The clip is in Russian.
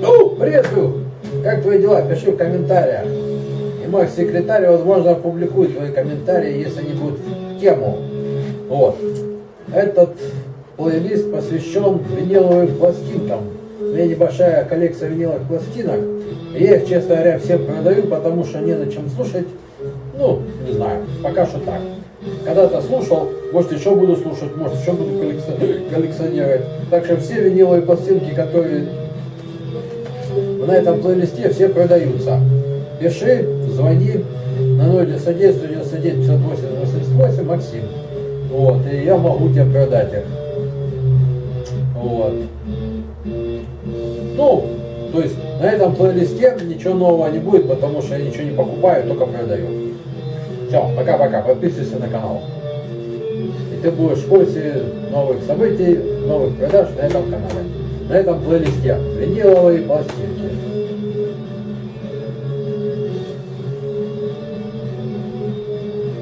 Ну, приветствую! Как твои дела? Пиши в комментариях. И мой секретарь, возможно, опубликует твои комментарии, если они будут в тему. Вот. Этот плейлист посвящен виниловым пластинкам. У меня небольшая коллекция виниловых пластинок. Я их, честно говоря, всем продаю, потому что не на чем слушать. Ну, не знаю, пока что так. Когда-то слушал, может еще буду слушать, может еще буду коллекционировать. Так что все виниловые пластинки, которые на этом плейлисте, все продаются. Пиши, звони на 091 99 58 88 Максим. Вот, и я могу тебе продать их. Вот. Ну, то есть на этом плейлисте ничего нового не будет, потому что я ничего не покупаю, только продаю. Все, пока-пока, подписывайся на канал. И ты будешь в курсе новых событий, новых продаж на этом канале. На этом плейлисте. Виниловые пластинки.